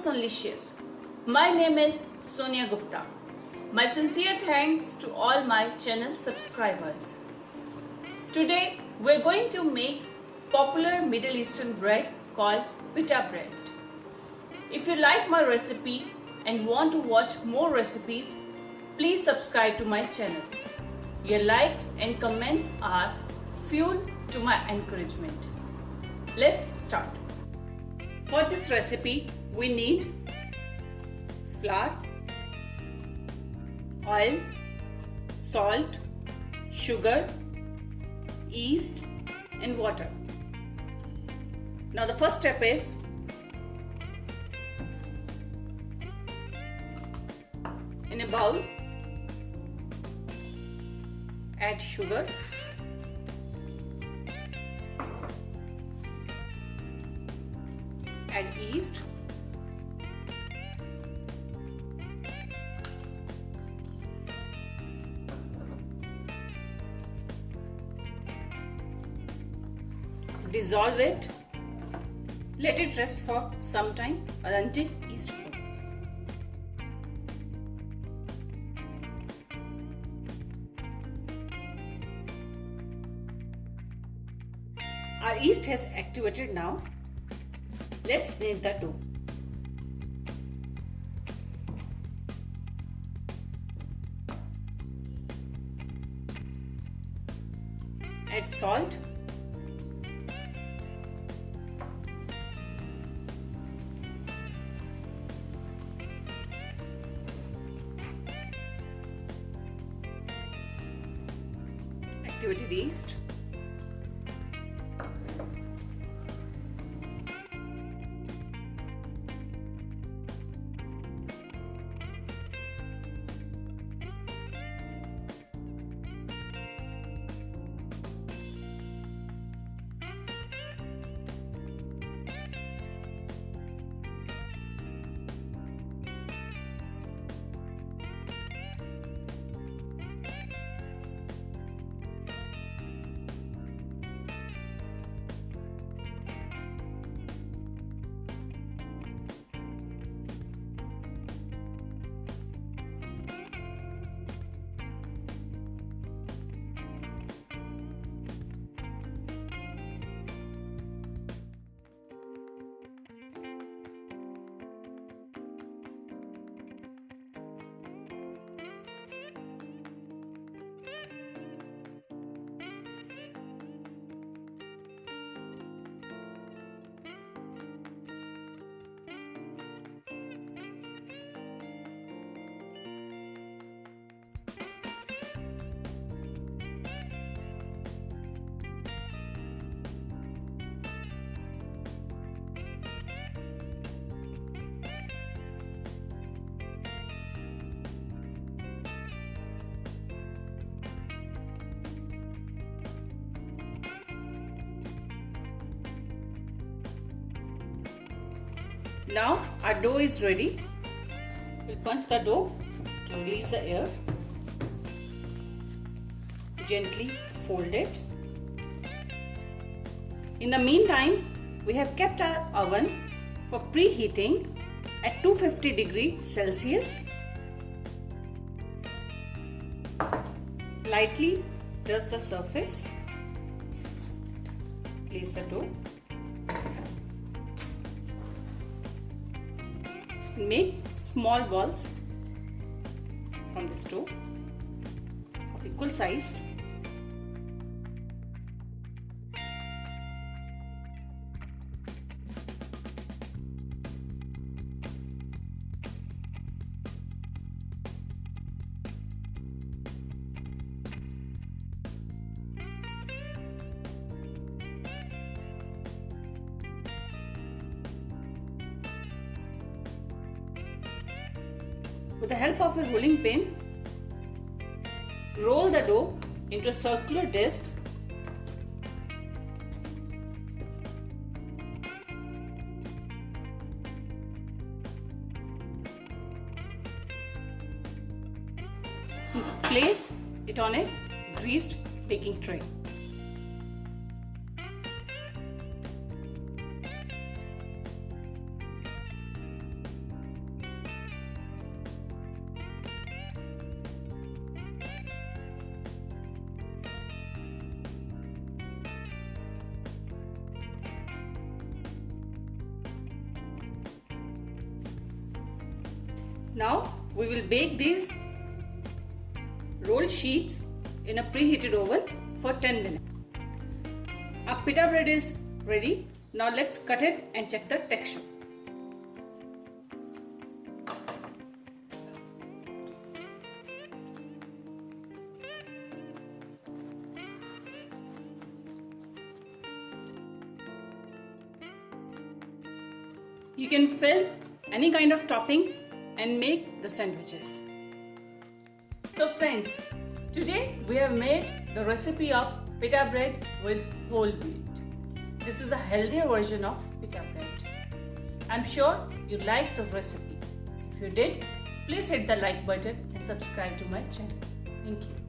Sonlicious. My name is Sonia Gupta. My sincere thanks to all my channel subscribers. Today we're going to make popular Middle Eastern bread called pita bread. If you like my recipe and want to watch more recipes, please subscribe to my channel. Your likes and comments are fuel to my encouragement. Let's start. For this recipe, we need flour, oil, salt, sugar, yeast and water. Now the first step is in a bowl add sugar add yeast. Dissolve it. Let it rest for some time or until yeast forms. Our yeast has activated now let's knead the dough add salt. Activated yeast Now our dough is ready. We'll punch the dough to release the air. Gently fold it. In the meantime, we have kept our oven for preheating at 250 degree Celsius. Lightly dust the surface. Place the dough. Make small balls from this dough of equal size With the help of a rolling pin, roll the dough into a circular disc Place it on a greased baking tray. Now we will bake these roll sheets in a preheated oven for 10 minutes. Our pita bread is ready. Now let's cut it and check the texture. You can fill any kind of topping and make the sandwiches. So friends, today we have made the recipe of pita bread with whole wheat. This is the healthier version of pita bread. I'm sure you liked the recipe. If you did, please hit the like button and subscribe to my channel. Thank you.